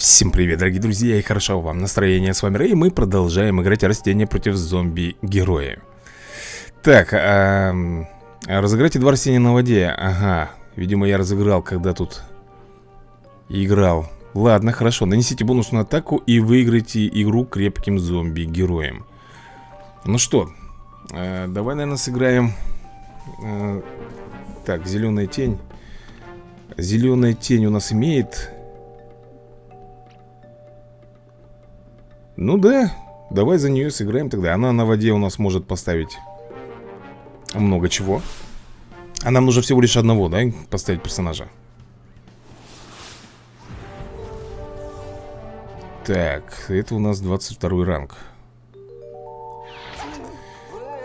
Всем привет, дорогие друзья, и хорошо вам настроение, с вами Рэй, и мы продолжаем играть растения против зомби-героя Так, а, разыграйте два растения на воде, ага, видимо я разыграл, когда тут играл. Ладно, хорошо, нанесите бонусную атаку и выиграйте игру крепким зомби-героем Ну что, э, давай, наверное, сыграем э, Так, зеленая тень. Зеленая тень у нас имеет Ну да, давай за нее сыграем тогда. Она на воде у нас может поставить много чего. А нам нужно всего лишь одного, да, поставить персонажа? Так, это у нас 22 ранг.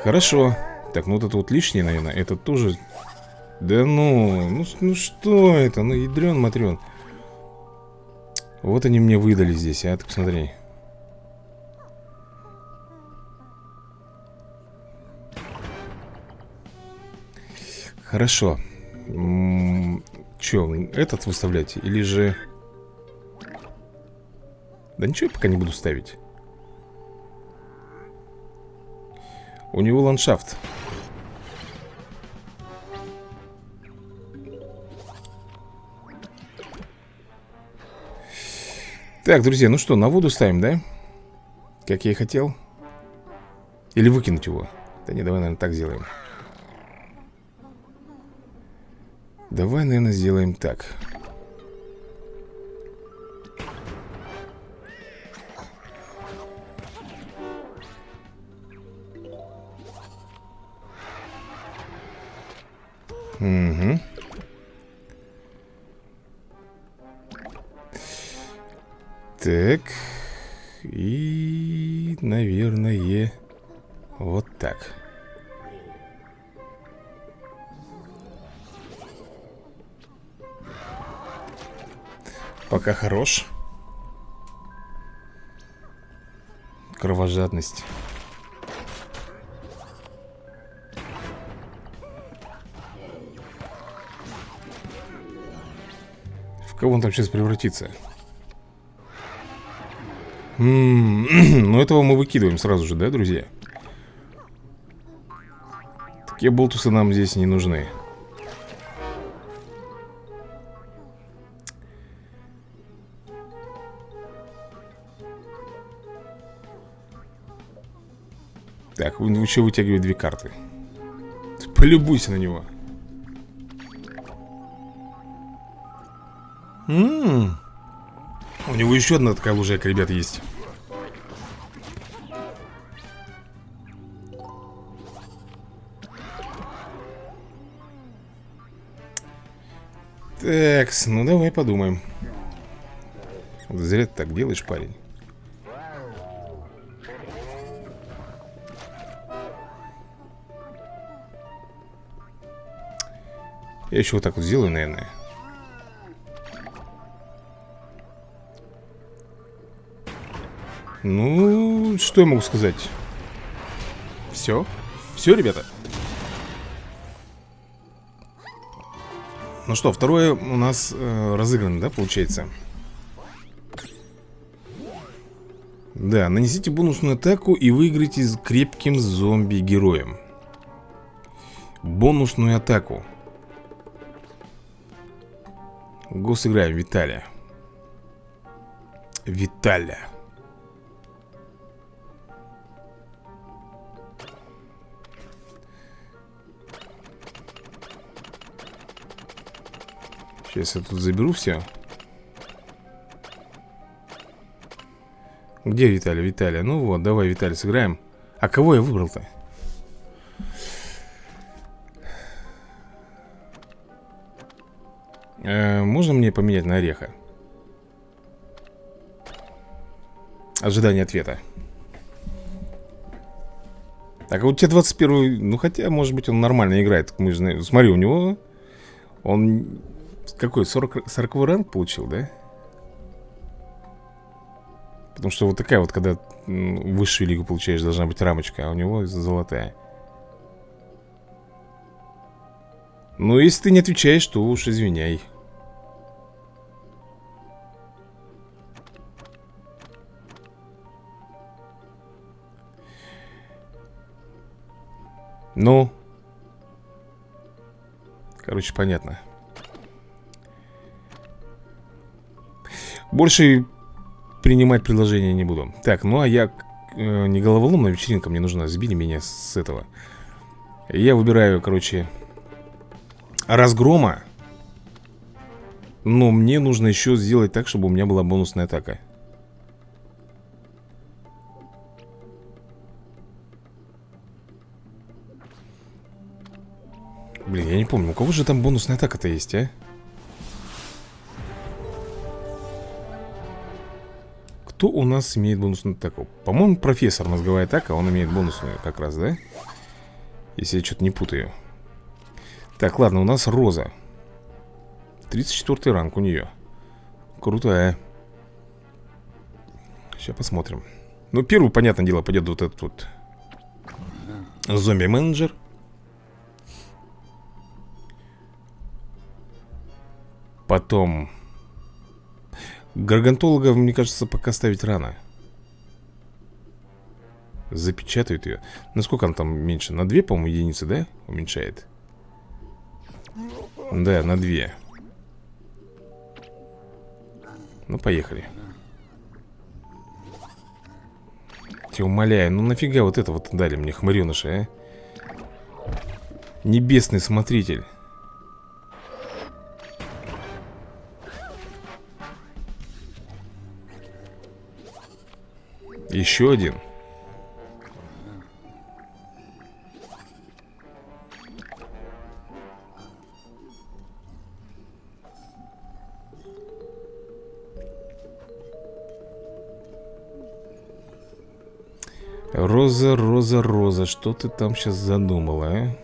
Хорошо. Так, ну вот это вот лишнее, наверное Это тоже... Да ну, ну, ну что это? Ну, ядрен, матрен Вот они мне выдали здесь, а, ты посмотри Хорошо. Че, этот выставлять? Или же... Да ничего я пока не буду ставить. У него ландшафт. Так, друзья, ну что, на воду ставим, да? Как я и хотел. Или выкинуть его. Да не, давай, наверное, так сделаем Давай, наверное, сделаем так. Угу. Так. Пока хорош. Кровожадность. В кого он там сейчас превратится? М -м ну, этого мы выкидываем сразу же, да, друзья? Такие болтусы нам здесь не нужны. Так, он еще вытягивает две карты. Полюбуйся на него. М. -м -м. У него еще одна такая лужайка, ребят, есть. Так, ну давай подумаем. Зря ты так делаешь, парень Я еще вот так вот сделаю, наверное Ну, что я могу сказать? Все? Все, ребята? Ну что, второе у нас э, разыграно, да, получается? Да, нанесите бонусную атаку и выиграйте с крепким зомби-героем Бонусную атаку Го сыграем Виталия. Виталия. Сейчас я тут заберу все. Где Виталий? Виталия. Ну вот, давай, Виталий, сыграем. А кого я выбрал-то? Э, можно мне поменять на ореха? Ожидание ответа Так, а у тебя 21 Ну, хотя, может быть, он нормально играет Мы же знаем Смотри, у него Он какой, 40, 40 ранг получил, да? Потому что вот такая вот, когда высшую лигу получаешь, должна быть рамочка А у него золотая Ну, если ты не отвечаешь, то уж извиняй Ну? Короче, понятно. Больше принимать предложения не буду. Так, ну а я э, не головоломная вечеринка, мне нужно сбили меня с этого. Я выбираю, короче, разгрома. Но мне нужно еще сделать так, чтобы у меня была бонусная атака. Блин, я не помню, у кого же там бонусная атака-то есть, а? Кто у нас имеет бонусную атаку? По-моему, профессор мозговая атака, он имеет бонусную как раз, да? Если я что-то не путаю. Так, ладно, у нас Роза. 34 ранг у нее Крутая. Сейчас посмотрим. Ну, первый, понятное дело, пойдет вот этот вот Зомби-менеджер Потом Гаргантологов, мне кажется, пока ставить рано Запечатают ее Насколько она там меньше? На 2, по-моему, единицы, да? Уменьшает Да, на 2 Ну, поехали Тебя умоляю, ну нафига вот это вот дали мне, хмыреныша, а? Небесный смотритель Еще один Роза, Роза, Роза, что ты там сейчас задумала, а?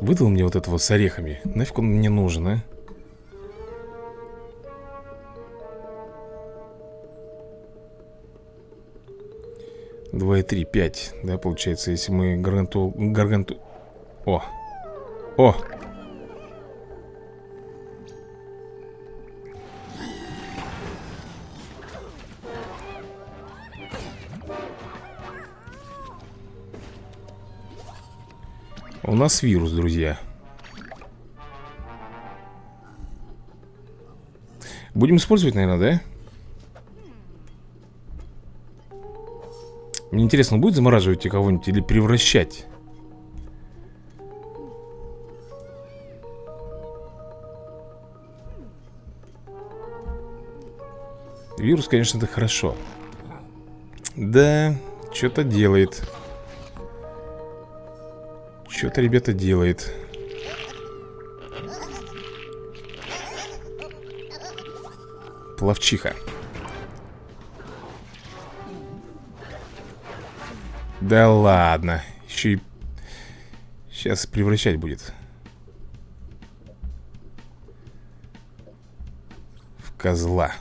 Выдал мне вот этого с орехами Нафиг он мне нужен, а? Два и три, пять Да, получается, если мы гарганту... Гарганту... О! О! У нас вирус, друзья Будем использовать, наверное, да? Мне интересно, будет замораживать кого-нибудь или превращать? Вирус, конечно, это хорошо. Да, что-то делает. Что-то, ребята, делает. Плавчиха Да ладно Еще и Сейчас превращать будет В козла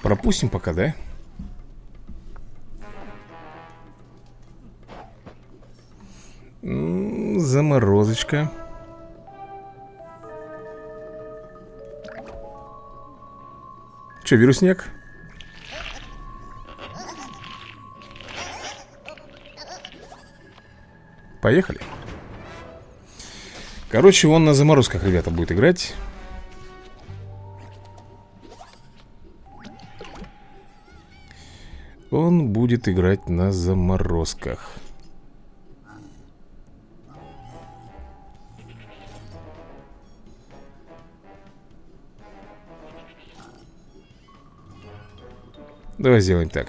Пропустим пока, да? Заморозочка Че, вирусняк? Поехали. Короче, он на заморозках, ребята, будет играть. Он будет играть на заморозках Давай сделаем так.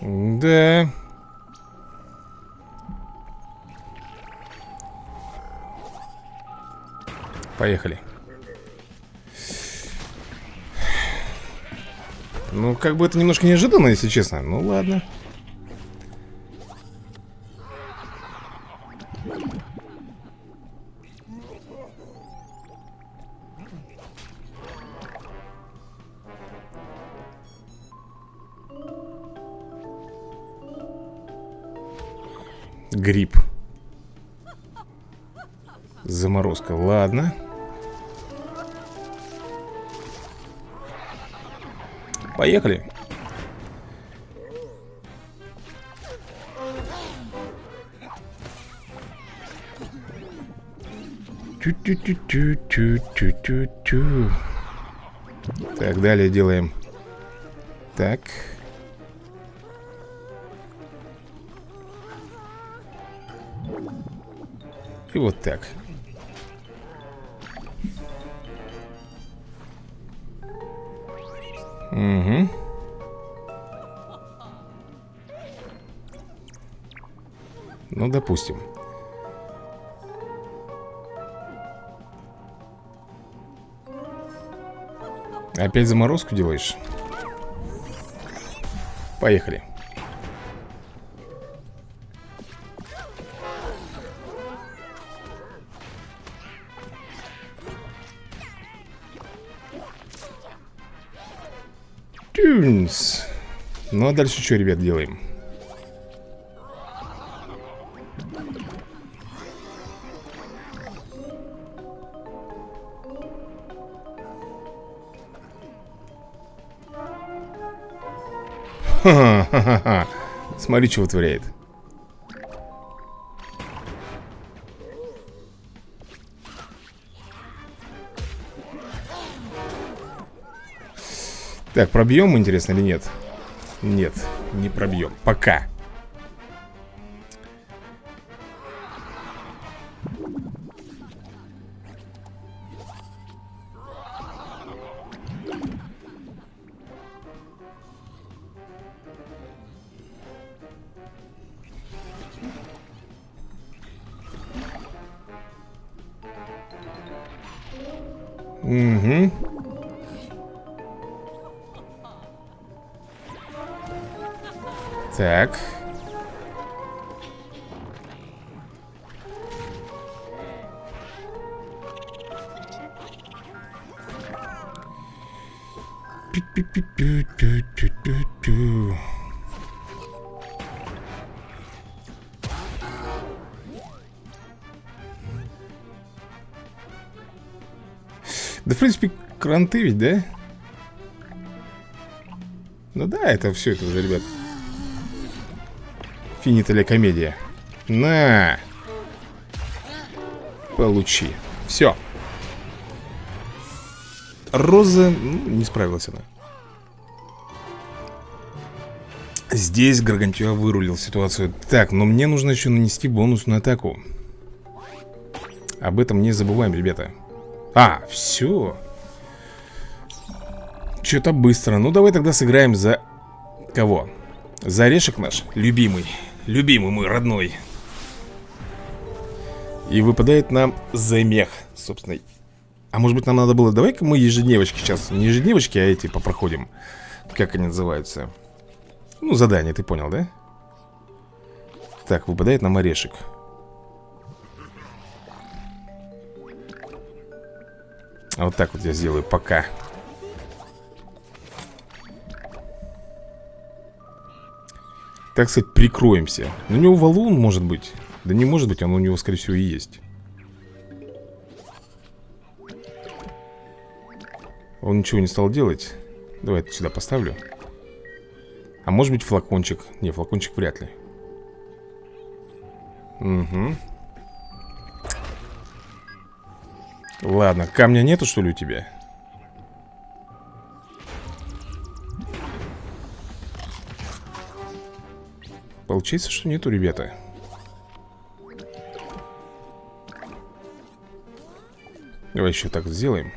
Да. Поехали. Ну, как бы это немножко неожиданно, если честно. Ну, ладно. Гриб Поехали. Тю-тю-тю-тю-тю-тю-тю Так, далее делаем. Так. И вот так Угу Ну, допустим. Опять заморозку делаешь? Поехали Ну а дальше что, ребят, делаем? Ха-ха-ха. Смотри, что вытворяет. Так, пробьем, интересно, или нет? Нет, не пробьем. Пока. Угу. Так. Да, в принципе, кранты ведь, да? Ну да, это все это уже, ребят Финита ли комедия На. Получи. Все Роза ну, Не справилась она. Здесь Гаргантюа вырулил ситуацию. Так, но мне нужно еще нанести бонусную атаку. Об этом не забываем, ребята. А, все Что-то быстро. Ну давай тогда сыграем за Кого? За орешек наш, любимый Любимый мой, родной. И выпадает нам замех Собственно. А может быть нам надо было Давай-ка мы ежедневочки сейчас Не ежедневочки, а эти попроходим. Как они называются? Ну, задание, ты понял, да? Так, выпадает нам орешек. Вот так вот я сделаю. Пока Так сказать, прикроемся. У него валун может быть. Да не может быть, он у него, скорее всего, и есть. Он ничего не стал делать. Давай это сюда поставлю. А может быть флакончик? Не, флакончик вряд ли. Угу Ладно, камня нету что ли у тебя? Получается, что нету, ребята. Давай еще так сделаем.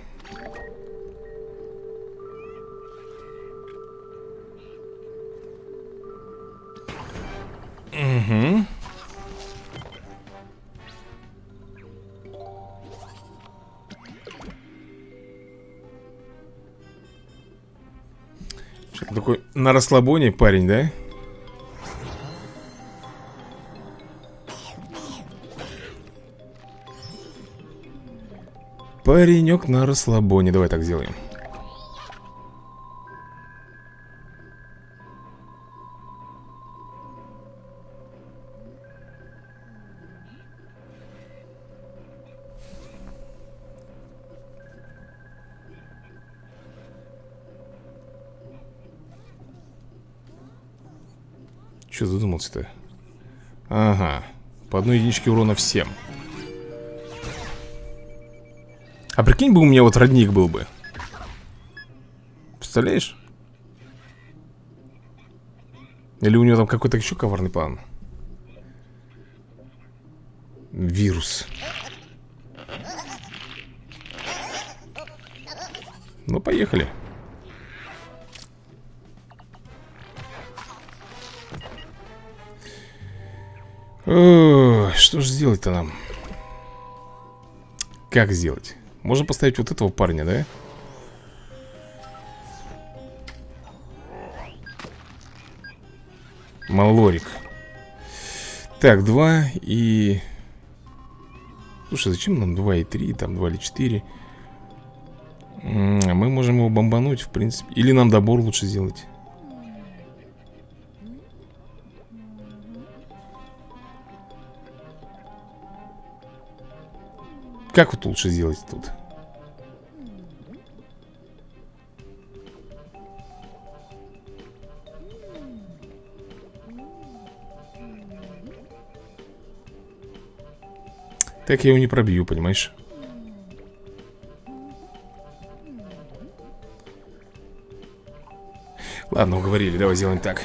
Угу такой на расслабоне парень, да? Паренек на расслабоне. Давай так сделаем. Че задумался-то? Ага. По одной единичке урона всем. А прикинь бы у меня вот родник был бы Представляешь? Или у него там какой-то еще коварный план Вирус Ну, поехали Ой, что же сделать-то нам? Как сделать? Можно поставить вот этого парня, да? Малорик. Так, два и... Слушай, зачем нам 2 и 3, там 2 или 4 Мы можем его бомбануть, в принципе. Или нам добор лучше сделать Как вот лучше сделать тут? Так я его не пробью, понимаешь? Ладно, уговорили, давай сделаем так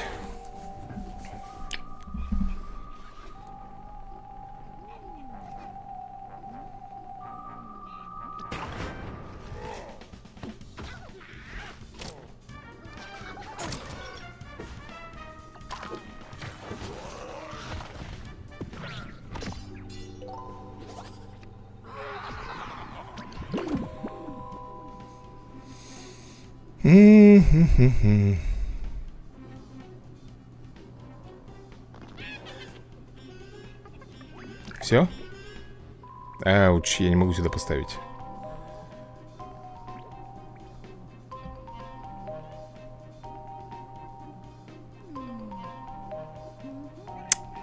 Все? Ауч, я не могу сюда поставить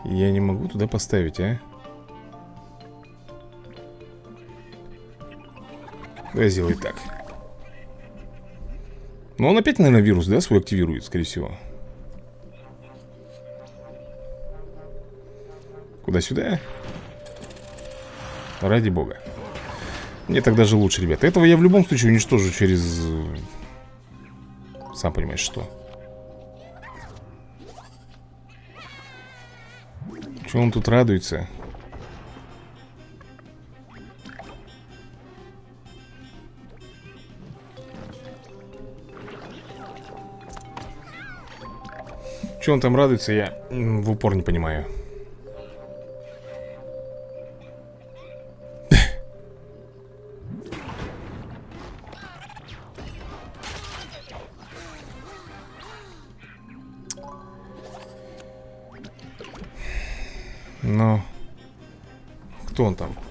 Я не могу туда поставить, а? Давай сделай так Ну он опять, наверное, вирус, да, свой активирует, скорее всего Куда-сюда? Ради бога Мне так даже лучше, ребята Этого я в любом случае уничтожу через... Сам понимаешь, что Чего он тут радуется? Чего он там радуется, я в упор не понимаю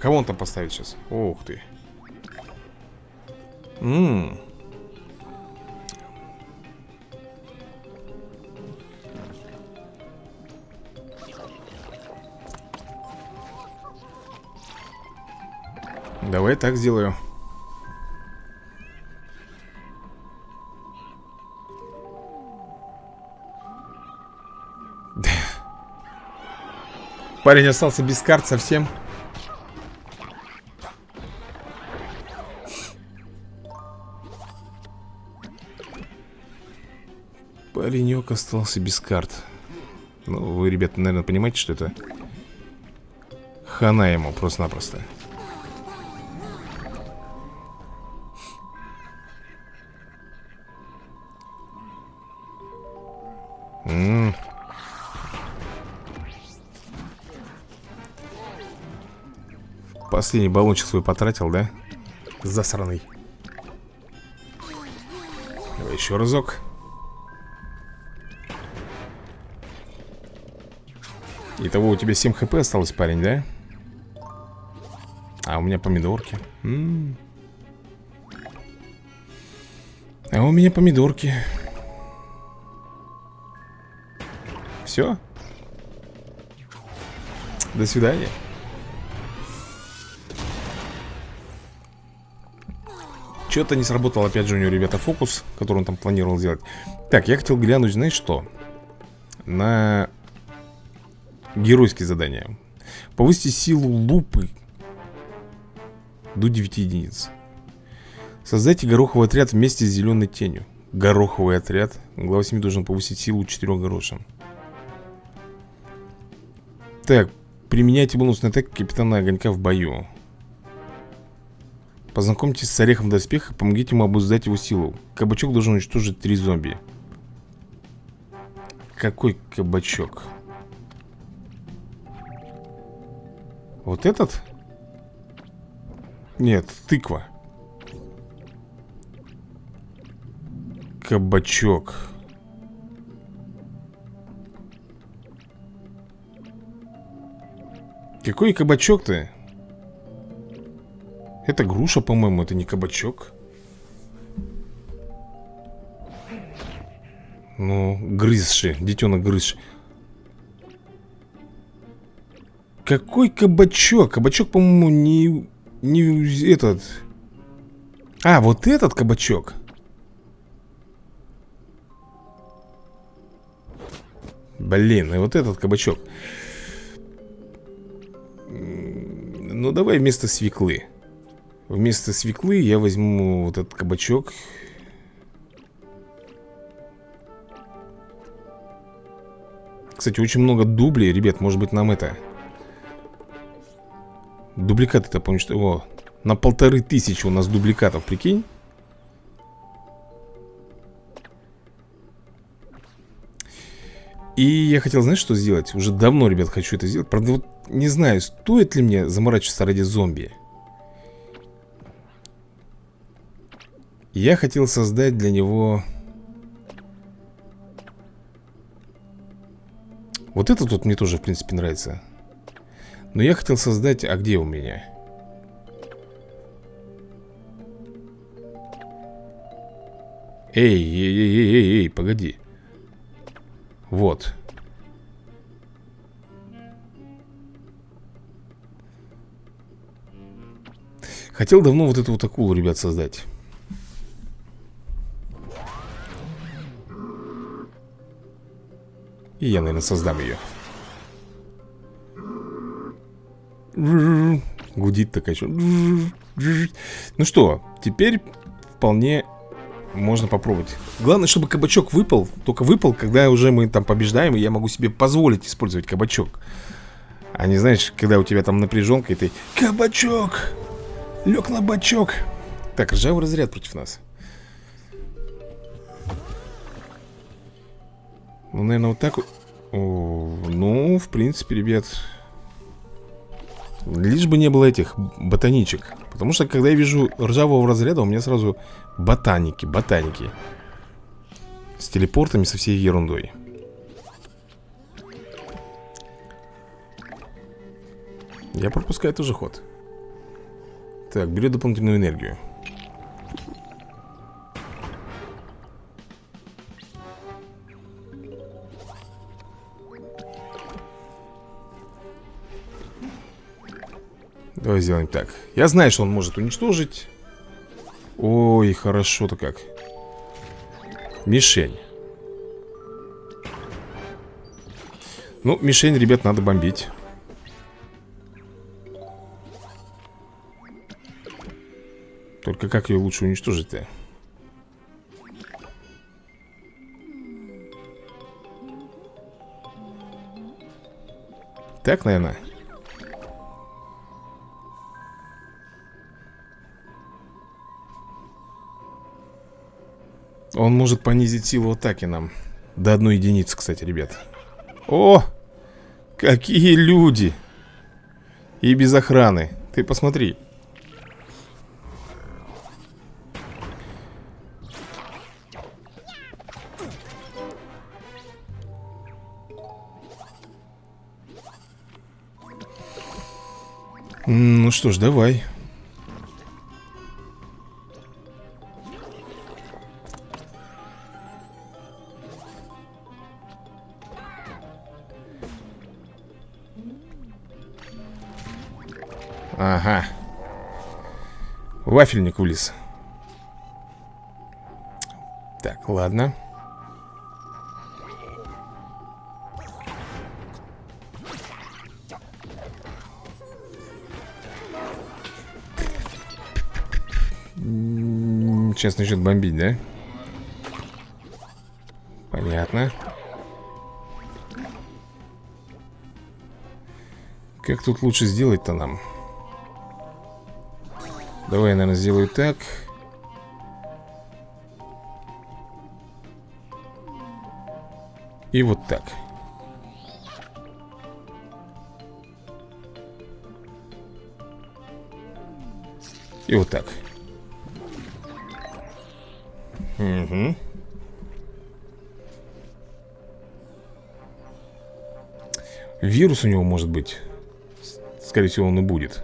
Кого он там поставит сейчас? Ух ты. Ммм. Давай так сделаю. Парень остался без карт совсем. Паренек остался без карт Ну, вы, ребята, наверное, понимаете, что это Хана ему просто-напросто Последний баллончик свой потратил, да? Засраный Давай еще разок Итого у тебя 7 хп осталось, парень, да? А у меня помидорки М -м -м. А у меня помидорки Все? До свидания Что-то не сработал опять же у него, ребята, фокус Который он там планировал сделать. Так, я хотел глянуть, знаешь что? На геройские задания. Повысьте силу лупы До 9 единиц. Создайте гороховый отряд вместе с зеленой тенью. Гороховый отряд. Глава 7 должен повысить силу 4 горошин. Так, применяйте бонусный атак капитана огонька в бою Познакомьтесь с орехом доспеха Помогите ему обуздать его силу Кабачок должен уничтожить три зомби Какой кабачок? Вот этот? Нет, тыква Кабачок Какой кабачок-то? Это груша, по-моему, это не кабачок. Ну, грызши, детенок грызши. Какой кабачок? Кабачок, по-моему, не... Не этот... А, вот этот кабачок. Блин, и вот этот кабачок. Ну, давай вместо свеклы Вместо свеклы я возьму вот этот кабачок. Кстати, очень много дублей, ребят, может быть нам это Дубликаты это помню, что... О, на полторы тысячи у нас дубликатов, прикинь. И я хотел, знаешь, что сделать? Уже давно, ребят, хочу это сделать. Правда, вот не знаю, стоит ли мне заморачиваться ради зомби Я хотел создать для него... Вот это тут мне тоже, в принципе, нравится. Но я хотел создать... А где у меня? Эй, эй, эй, эй, эй, эй, погоди. Вот. Хотел давно вот эту вот акулу, ребят, создать И я, наверное, создам ее Гудит такая еще Ну что, теперь вполне можно попробовать. Главное, чтобы кабачок выпал Только выпал, когда уже мы там побеждаем И я могу себе позволить использовать кабачок. А не знаешь, когда у тебя там напряженка И ты Кабачок! Лег на бачок! Так, ржавый разряд против нас Ну, наверное, вот так О, Ну, в принципе, ребят Лишь бы не было этих ботаничек. Потому что, когда я вижу ржавого разряда У меня сразу ботаники, ботаники. С телепортами, со всей ерундой. Я пропускаю тоже ход. Так, берет дополнительную энергию Давай сделаем так. Я знаю, что он может уничтожить. Ой, хорошо-то как. Мишень. Ну, мишень, ребят, надо бомбить. Только как ее лучше уничтожить-то? Так, наверное Он может понизить силу атаки нам До одной единицы, кстати, ребят О! Какие люди! И без охраны Ты посмотри Ну что ж, давай вафельник улез. Так, ладно. Сейчас начнет бомбить, да? Понятно. Как тут лучше сделать-то нам? Давай я, наверное, сделаю так. И вот так. И вот так. Угу Вирус у него может быть Скорее всего он и будет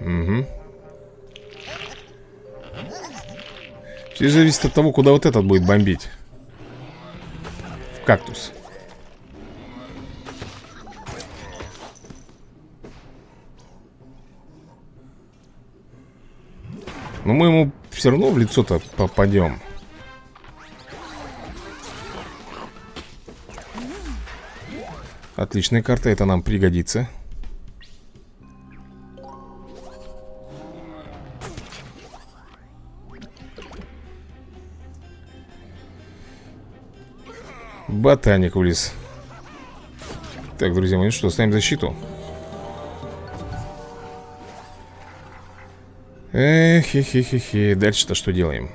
Угу Все зависит от того, куда вот этот будет бомбить. В кактус. Но мы ему все равно в лицо-то попадем Отличная карта, это нам пригодится Ботаник влез Так, друзья мои, ну что, ставим защиту? Эх, хе хе хе хе Дальше-то что делаем?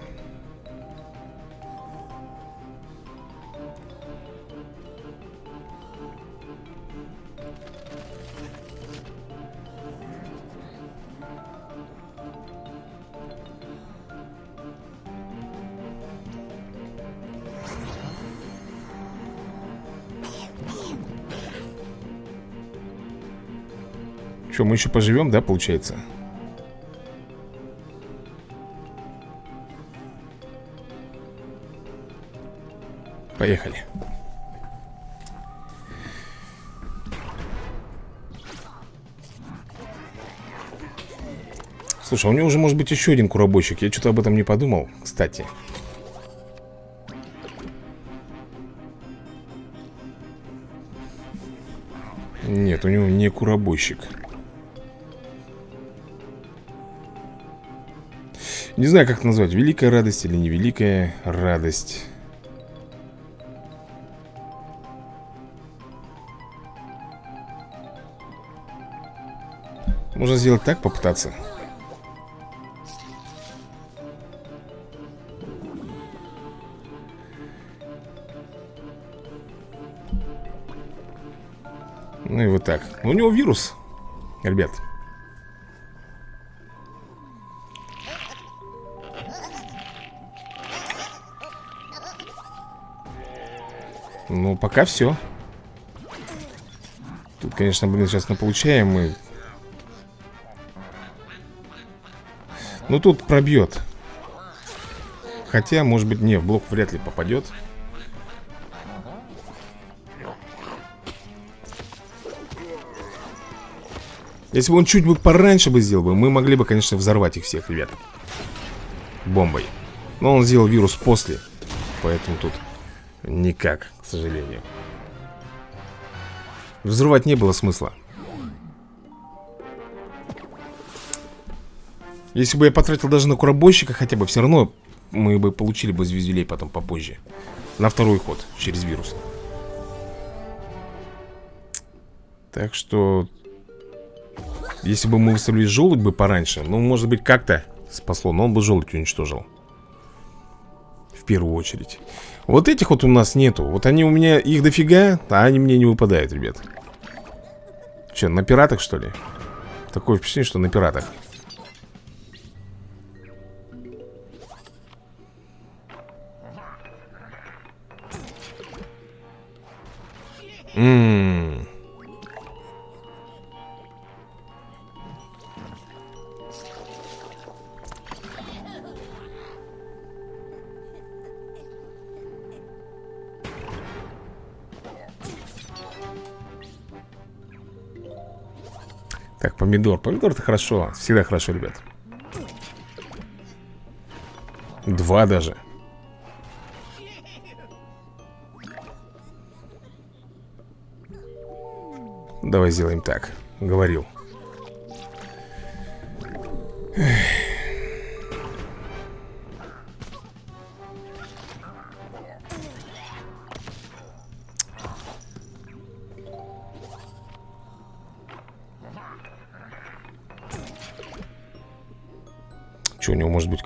Что, мы еще поживем, да, получается? Поехали. Слушай, а у него уже может быть еще один куробойщик Я что-то об этом не подумал, кстати. Нет, у него не куробойщик Не знаю, как это назвать Великая радость или невеликая радость. Можно сделать так, попытаться. Ну и вот так. У него вирус Ребят Ну, пока все. Тут, конечно, блин, сейчас получаем мы. Ну, тут пробьет. Хотя, может быть, не, в блок вряд ли попадет. Если бы он чуть бы пораньше бы сделал бы, мы могли бы, конечно, взорвать их всех, ребят. Бомбой. Но он сделал вирус после. Поэтому тут никак сожалению. Взрывать не было смысла. Если бы я потратил даже на куробойщика хотя бы Все равно мы бы получили бы звездюлей потом попозже. На второй ход через вирус. Так что Если бы мы выставили желудь бы пораньше Ну, может быть, как-то спасло Но он бы желудь уничтожил. В первую очередь вот этих вот у нас нету. Вот они у меня, их дофига А они мне не выпадают, ребят. Че, на пиратах, что ли? Такое впечатление, что на пиратах. Ммм помидор. Помидор это хорошо. Всегда хорошо, ребят. Два даже. Давай сделаем так. Говорил.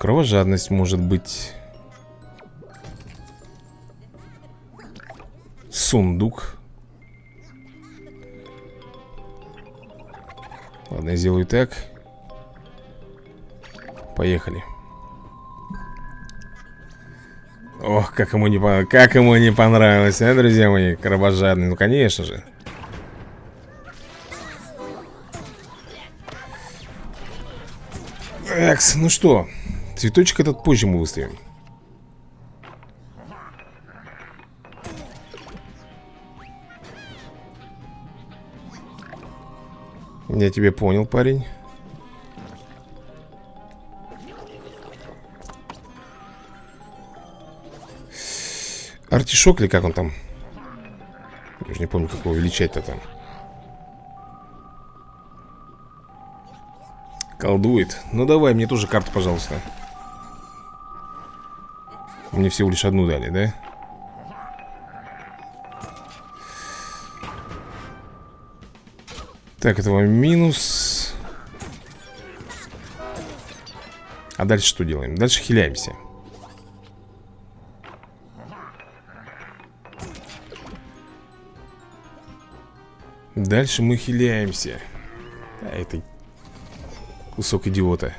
Кровожадность может быть. Сундук. Ладно, я сделаю так. Поехали. Ох, как ему не, как ему не понравилось, а, друзья мои Кровожадный, ну конечно же. Экс, ну что Цветочек этот позже мы выставим. Я тебя понял, парень. Артишок или как он там? Я уже не помню, как его величать-то там. Колдует. Ну давай, мне тоже карту, пожалуйста Мне всего лишь одну дали, да? Так, этого минус А дальше что делаем? Дальше хиляемся Дальше мы хиляемся а, Это кусок идиота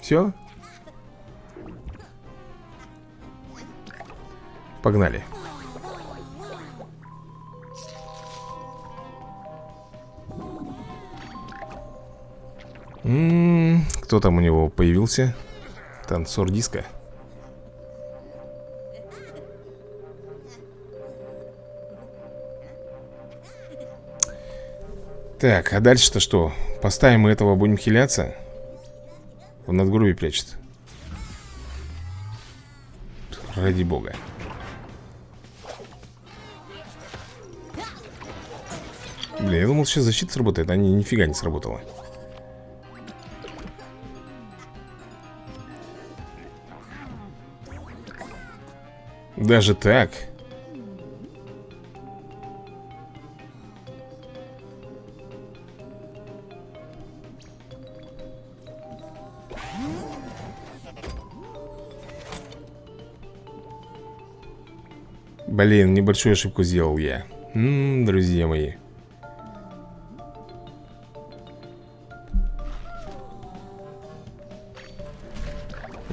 Все? Погнали М -м -м, Кто там у него появился? Танцор диска Так, а дальше-то что? Поставим мы этого, будем хиляться? В надгробие прячется Ради бога Блин, я думал, сейчас защита сработает А не, нифига не сработала. Даже так? Блин, небольшую ошибку сделал я. М -м, Друзья мои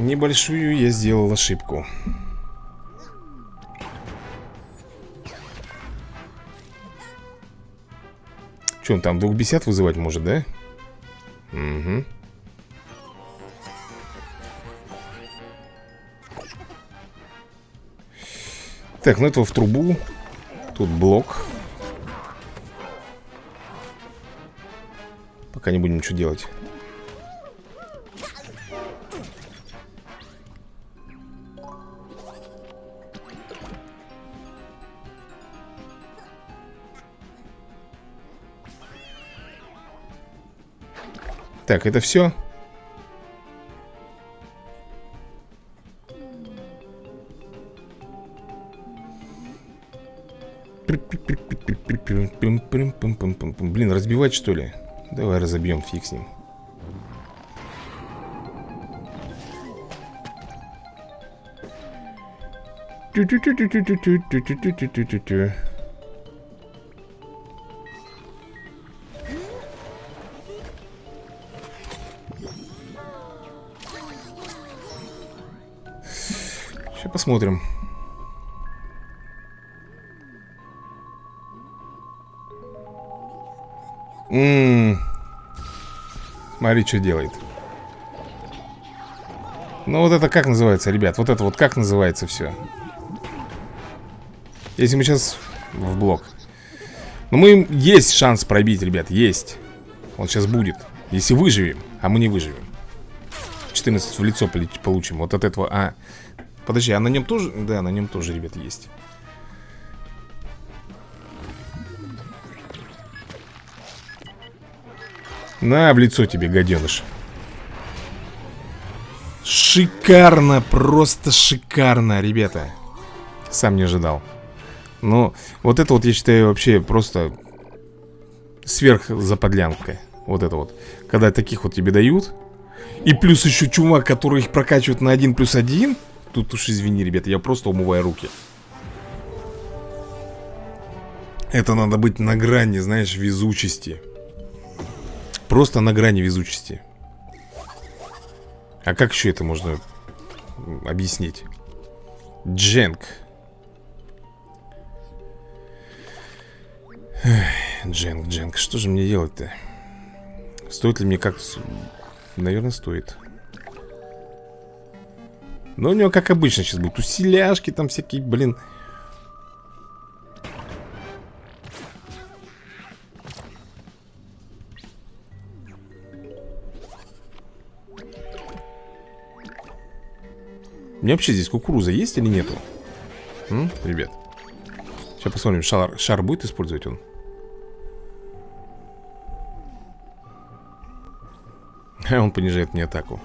Небольшую я сделал ошибку. Что он там, 250 вызывать может, да? Угу Так, ну этого в трубу. Тут блок. Пока не будем ничего делать Так, это все? Блин, разбивать что ли? Давай разобьем, фиг с ним Сейчас посмотрим Ммм. Смотри, что делает. Ну вот это как называется, ребят? Вот это вот как называется все? Если мы сейчас в блок. Ну мы есть шанс пробить, ребят, есть. Он сейчас будет. Если выживем, а мы не выживем. 14 в лицо получим. Вот от этого. А, подожди, а на нем тоже? Да, на нем тоже, ребят, есть. На, в лицо тебе, гаденыш Шикарно, просто шикарно, ребята Сам не ожидал Но вот это вот, я считаю, вообще просто Сверх заподлянка Вот это вот Когда таких вот тебе дают И плюс еще чувак, который их прокачивает на один плюс один Тут уж извини, ребята, я просто умываю руки. Это надо быть на грани, знаешь, везучести. Просто на грани везучести. А как еще это можно объяснить? Дженк. Дженк, Дженк, что же мне делать-то? Стоит ли мне как... Наверное, стоит Но у него, как обычно, сейчас будет Усиляшки там всякие, блин. У меня вообще здесь кукуруза есть или нету? М, ребят. Сейчас посмотрим, шар, шар будет использовать он? Он понижает мне атаку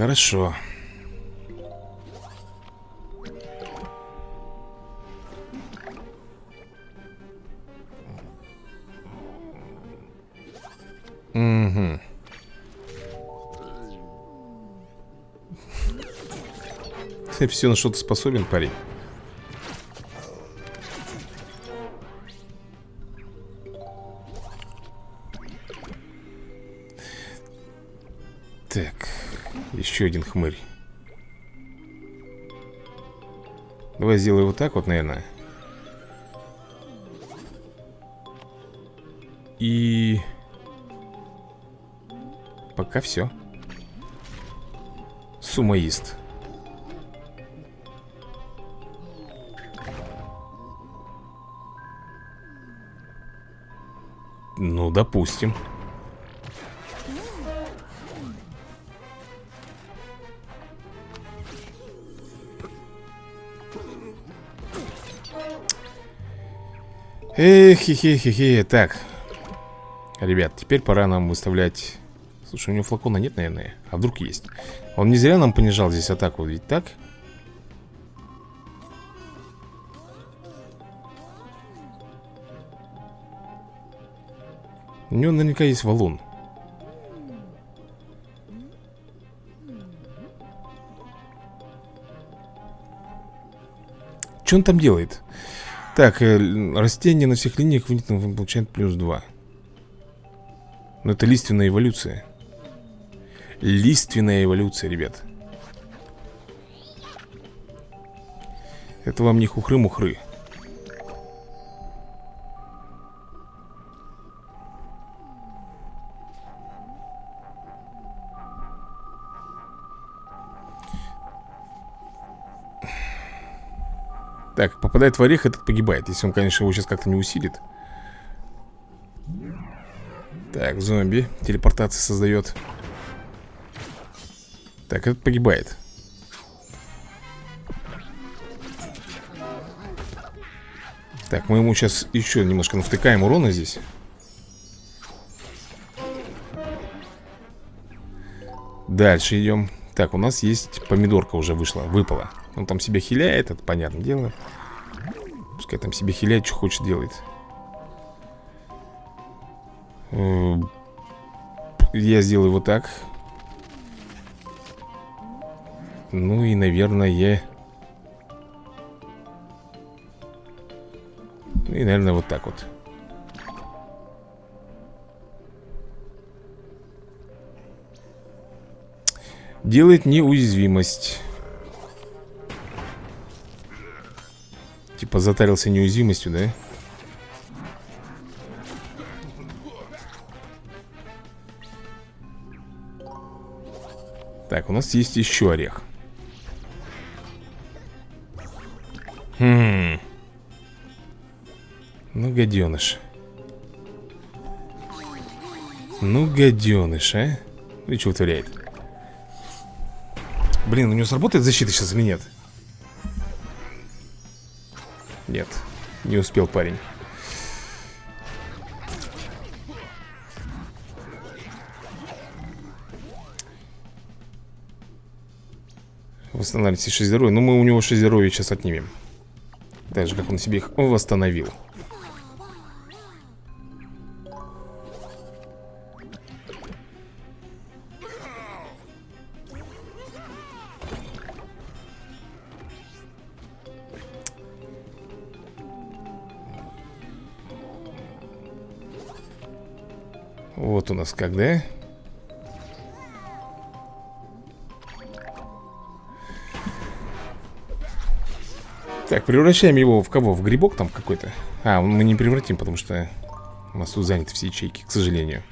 Хорошо. Угу Ты все на что-то способен, парень еще один хмырь. Давай сделаю вот так вот, наверное. И... Пока все Сумоист. Ну, допустим Эх, хе хе хе Так Ребят, теперь пора нам выставлять Слушай, у него флакона нет, наверное А вдруг есть Он не зря нам понижал здесь атаку, ведь так? У него наверняка есть валун Что он там делает? Так, э, растение на всех линиях вынесено получает плюс 2 Но это лиственная эволюция. Лиственная эволюция, ребят. Это вам не хухры-мухры Так, попадает в орех, этот погибает. Если он, конечно, его сейчас как-то не усилит. Так, зомби. Телепортация создает. Так, этот погибает. Так, мы ему сейчас еще немножко навтыкаем урона здесь. Дальше идем. Так, у нас есть помидорка уже вышла, выпала он там себя хиляет, это понятное дело. Пускай там себе хиляет, что хочет делает э, Я сделаю вот так. Ну и, наверное Ну и, наверное, вот так вот. Делает неуязвимость Типа затарился неуязвимостью, да? Так, у нас есть еще орех Хм Ну, гаденыш Ну, гаденыш, а И что вытворяет? Блин, у него сработает защита сейчас или нет? Нет, не успел парень. Восстанавливайте 6 здоровья. Ну мы у него 6 здоровья сейчас отнимем. Так же, как он себе их восстановил Вот у нас как, да? Так, превращаем его в кого? В грибок там какой-то? А, мы не превратим, потому что у нас тут заняты все ячейки, к сожалению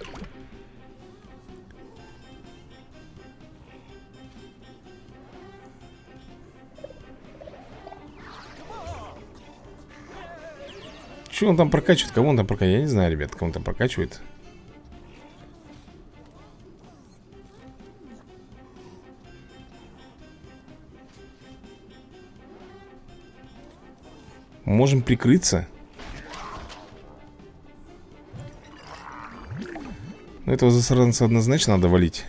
Что он там прокачивает? Кого он там прокачивает? Я не знаю, ребят, кого он там прокачивает Можем прикрыться. Но этого засранца однозначно надо валить.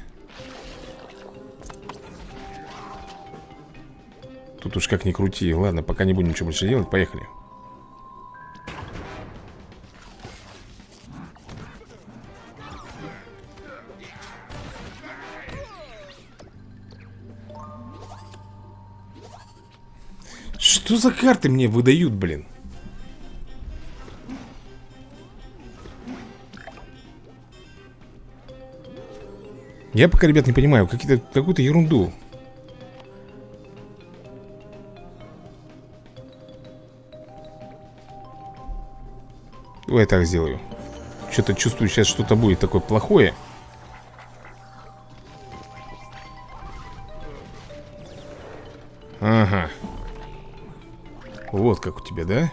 Тут уж как ни крути. Ладно, пока не будем ничего больше делать. Поехали Что за карты мне выдают, блин? Я пока, ребят, не понимаю Какую-то ерунду. Давай так сделаю. Что-то чувствую, сейчас что-то будет такое плохое вот как у тебя, да?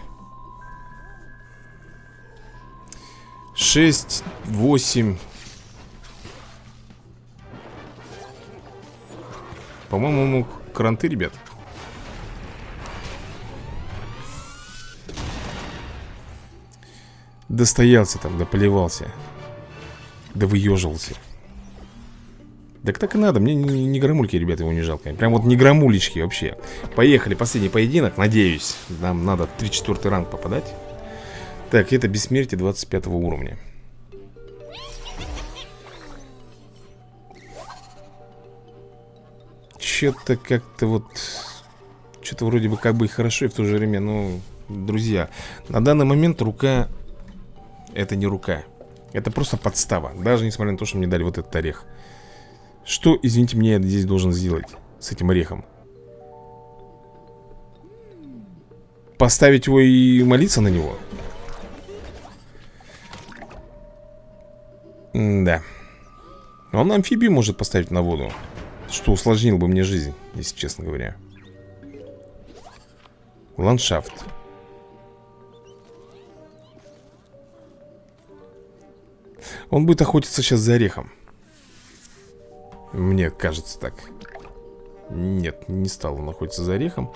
6, 8 По-моему, кранты, ребят. Достоялся там, дополивался Да выеживался так так и надо, мне не, не громульки, ребята, его не жалко. Прям вот не громулечки вообще. Поехали, последний поединок, надеюсь Нам надо 3-4 ранг попадать. Так, это бессмертие 25 уровня. Что-то как-то вот Что-то вроде бы как бы и хорошо, и в то же время, ну, друзья На данный момент рука Это не рука. Это просто подстава. Даже несмотря на то, что мне дали вот этот орех что, извините, мне здесь должен сделать с этим орехом? Поставить его и молиться на него? М да. Он амфибию может поставить на воду. Что усложнило бы мне жизнь, если честно говоря. Ландшафт. Он будет охотиться сейчас за орехом. Мне кажется так. Нет, не стал он находиться за орехом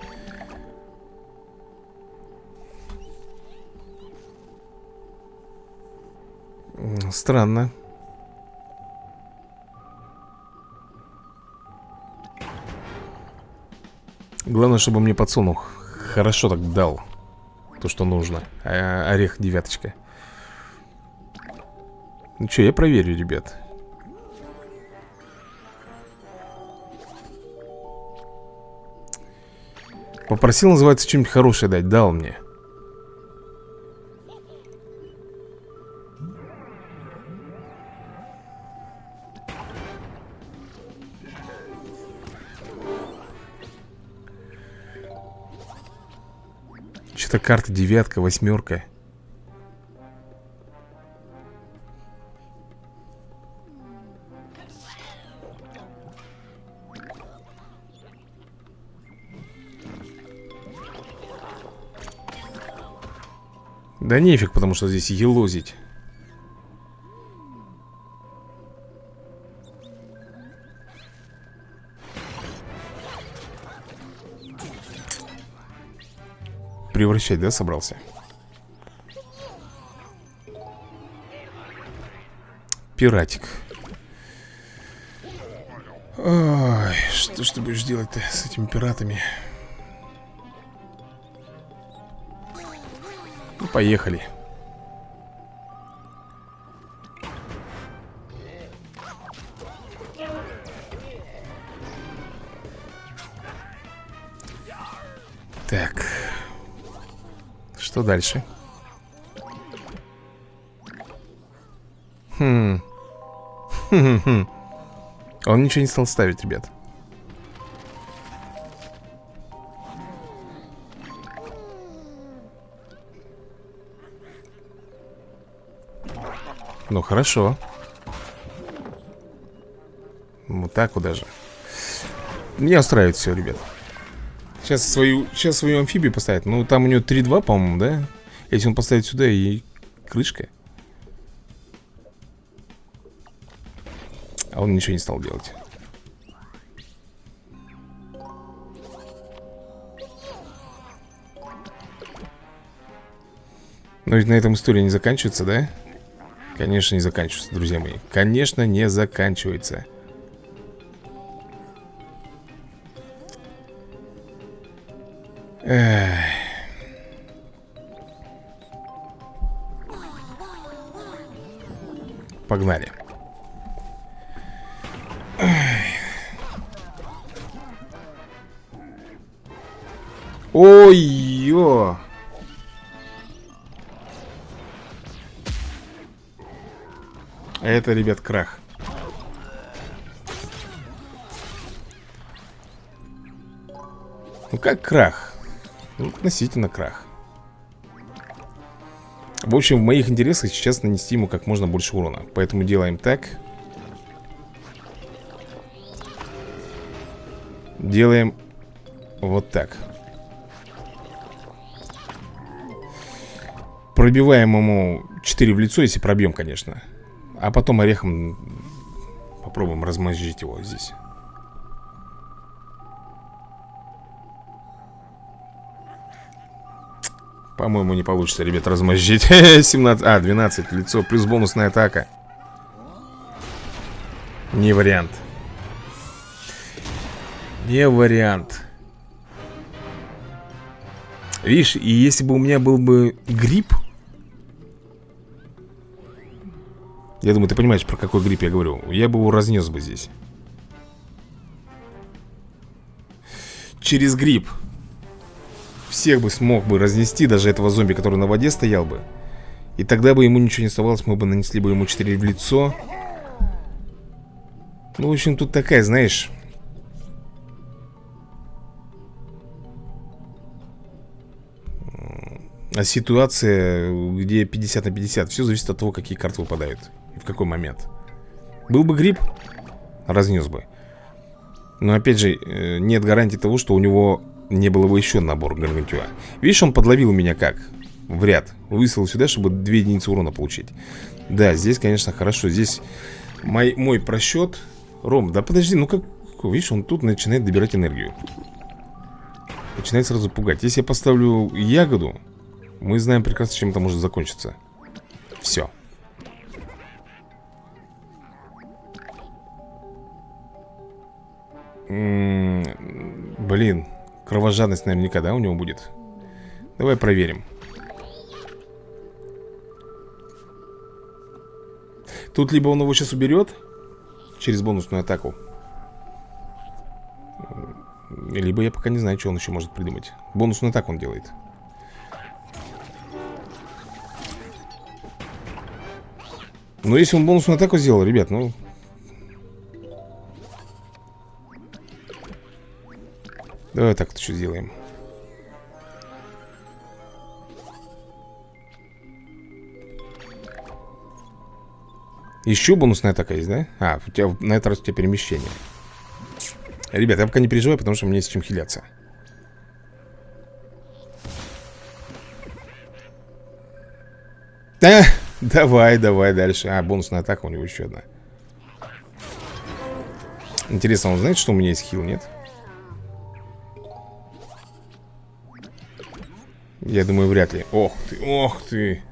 Странно. Главное, чтобы мне подсунух хорошо так дал То, что нужно. А Орех девяточка. Ну что, я проверю, ребят Попросил, называется, что-нибудь хорошее дать Дал мне. Что-то карта девятка, восьмерка Да нефиг, потому что здесь елозить Превращать, да, собрался? Пиратик Ой, что ж ты будешь делать-то с этими пиратами? Поехали Так Что дальше? Хм. Хм -хм -хм. Он ничего не стал ставить, ребят Ну, хорошо. Вот так вот даже. Меня устраивает все, ребят. Сейчас свою, сейчас свою амфибию поставит Ну, там у него 3-2, по-моему, да? Если он поставит сюда и крышка А он ничего не стал делать. Но ведь на этом история не заканчивается, да? Конечно, не заканчивается, друзья мои. Конечно, не заканчивается Это, ребят, крах. Ну как крах? Ну, относительно крах. В общем, в моих интересах сейчас нанести ему как можно больше урона. Поэтому делаем так. Делаем вот так. Пробиваем ему 4 в лицо, если пробьем, конечно А потом орехом попробуем размозжить его здесь. По-моему, не получится, ребят, размозжить. 17, а, 12 лицо, плюс бонусная атака. Не вариант. Не вариант. Видишь, и если бы у меня был бы грипп Я думаю, ты понимаешь, про какой грипп я говорю. Я бы его разнес бы здесь. Через грипп Всех бы смог бы разнести Даже этого зомби, который на воде стоял бы. И тогда бы ему ничего не оставалось Мы бы нанесли бы ему 4 в лицо. Ну, в общем, тут такая, знаешь а ситуация, где 50 на 50 Все зависит от того, какие карты выпадают в какой момент? Был бы гриб, разнес бы. Но опять же, э, нет гарантии того, что у него не было бы еще набор гаргантюа Видишь, он подловил меня как? В ряд. Высылал сюда, чтобы две единицы урона получить. Да, здесь, конечно, хорошо. Здесь мой, мой просчет Ром, да подожди, ну как Видишь, он тут начинает добирать энергию. Начинает сразу пугать. Если я поставлю ягоду Мы знаем прекрасно, чем это может закончиться. Все Блин Кровожадность наверняка, да, у него будет? Давай проверим. Тут либо он его сейчас уберет Через бонусную атаку Либо я пока не знаю, что он еще может придумать. Бонусную атаку он делает. Но если он бонусную атаку сделал, ребят, ну Давай так что сделаем. Еще бонусная атака есть, да? А, у тебя на этот раз у тебя перемещение. Ребят, я пока не переживаю, потому что мне есть чем хиляться. А, давай, давай дальше. А, бонусная атака у него еще одна. Интересно, он знает, что у меня есть хил, нет? Нет. Я думаю, вряд ли. Ох ты, ох ты.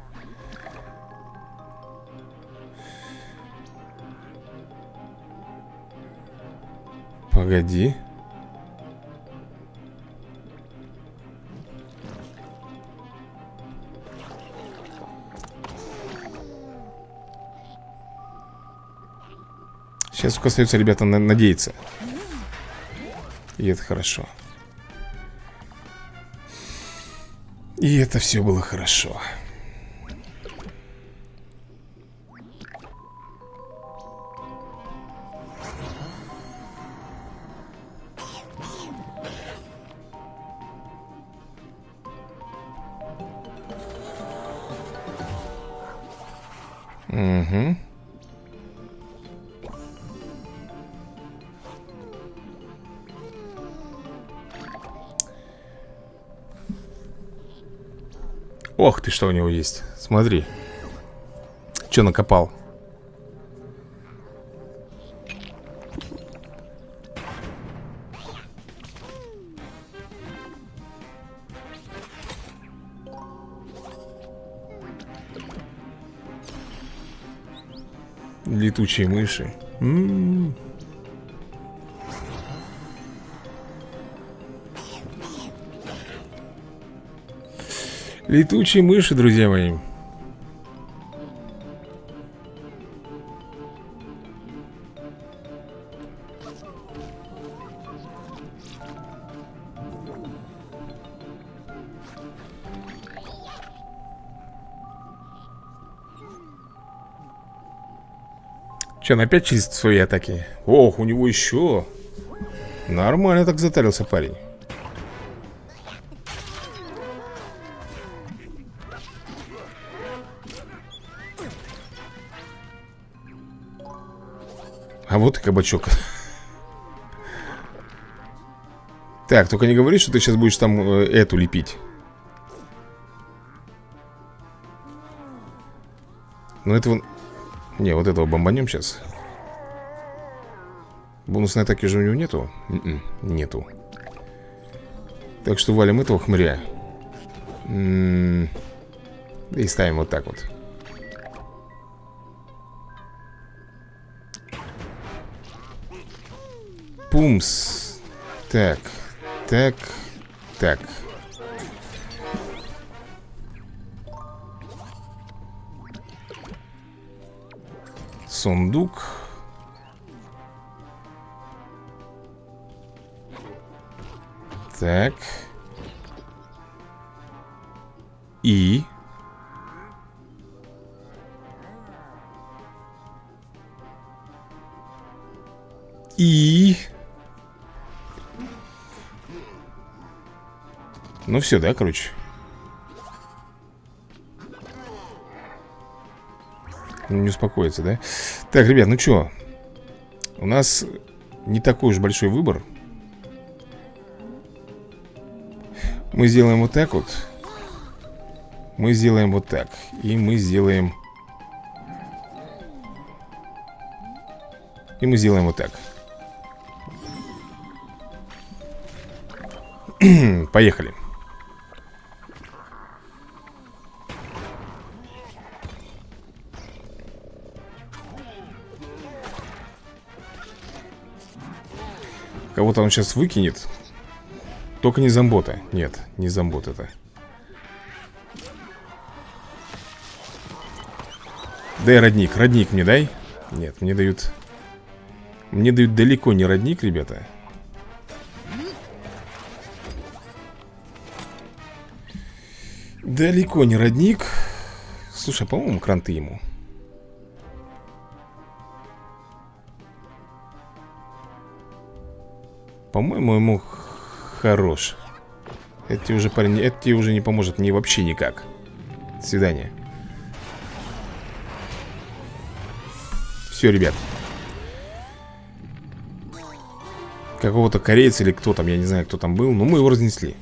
Погоди. Сейчас только остается, ребята, на надеяться. И это хорошо. И это все было хорошо что у него есть. Смотри. Что накопал? Летучие мыши. М -м -м. Летучие мыши, друзья мои. Че, он опять чистит свои атаки? Ох, у него еще Нормально так затарился парень И кабачок. Так, только не говори, что ты сейчас будешь там э, эту лепить. Ну этого не, вот этого бомбанем сейчас Бонусной атаки же у него нету? Н м-м, -н, нету. Так что валим этого хмыря. М -м И ставим вот так вот Пумс. Так, так, так. Сундук. Так. И. И Ну все, да, короче. Не успокоится, да? Так, ребят, ну что? У нас не такой уж большой выбор. Мы сделаем вот так вот. Мы сделаем вот так. И мы сделаем И мы сделаем вот так. Поехали Кого-то он сейчас выкинет. Только не зомбота Нет, не зомбот это. Дай родник, родник мне дай. Нет, мне дают Мне дают далеко не родник, ребята. Далеко не родник. Слушай, а по-моему, кранты ему По-моему, ему хорош. Это уже, это тебе уже не поможет мне вообще никак. До свидания. Все, ребят. Какого-то корейца или кто там, я не знаю, кто там был Но мы его разнесли.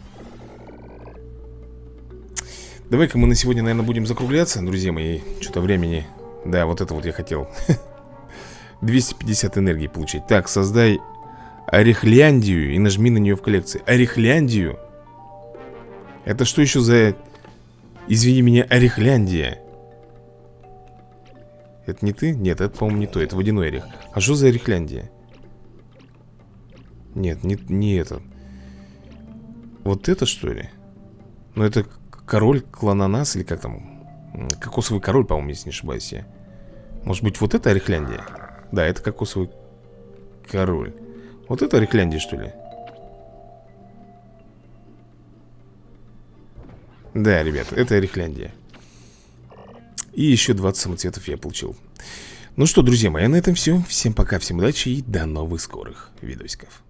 Давай-ка мы на сегодня, наверное, будем закругляться, друзья мои. Что-то времени. Да, вот это вот я хотел. 250 энергии получить. Так, создай Орехляндию и нажми на нее в коллекции Орехляндию? Это что еще за... Извини меня, Орехляндия? Это не ты? Нет, это, по-моему, не то Это водяной орех А что за Орехляндия? Нет, не, не это Вот это что ли? Ну это король клананас или как там? Кокосовый король, по-моему, если не ошибаюсь я Может быть вот это Орехляндия? Да, это кокосовый Король Вот это Рихляндия, что ли? Да, ребят, это Рихляндия И еще 20 самоцветов я получил. Ну что, друзья мои, на этом все Всем пока, всем удачи и до новых скорых видосиков